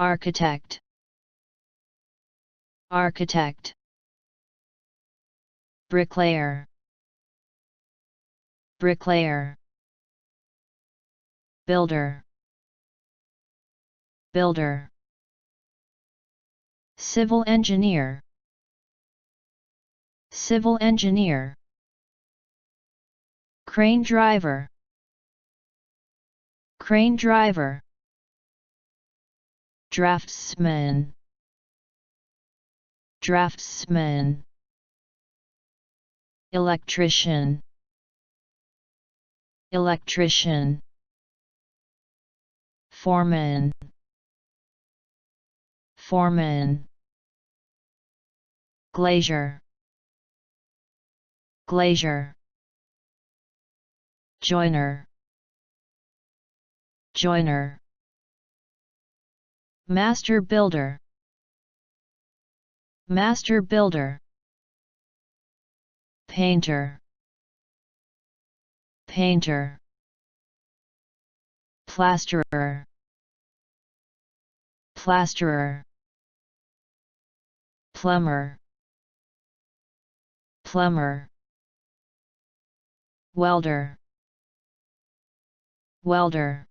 architect. Architect. Bricklayer. Bricklayer. Builder. Builder. Civil engineer. Civil engineer. Crane driver. Crane driver draftsman. Draftsman. Electrician. Electrician. Foreman. Foreman. Glazier. Glazier. Joiner joiner master builder. Master builder. Painter. Painter. Plasterer. Plasterer. Plumber. Plumber. Welder. Welder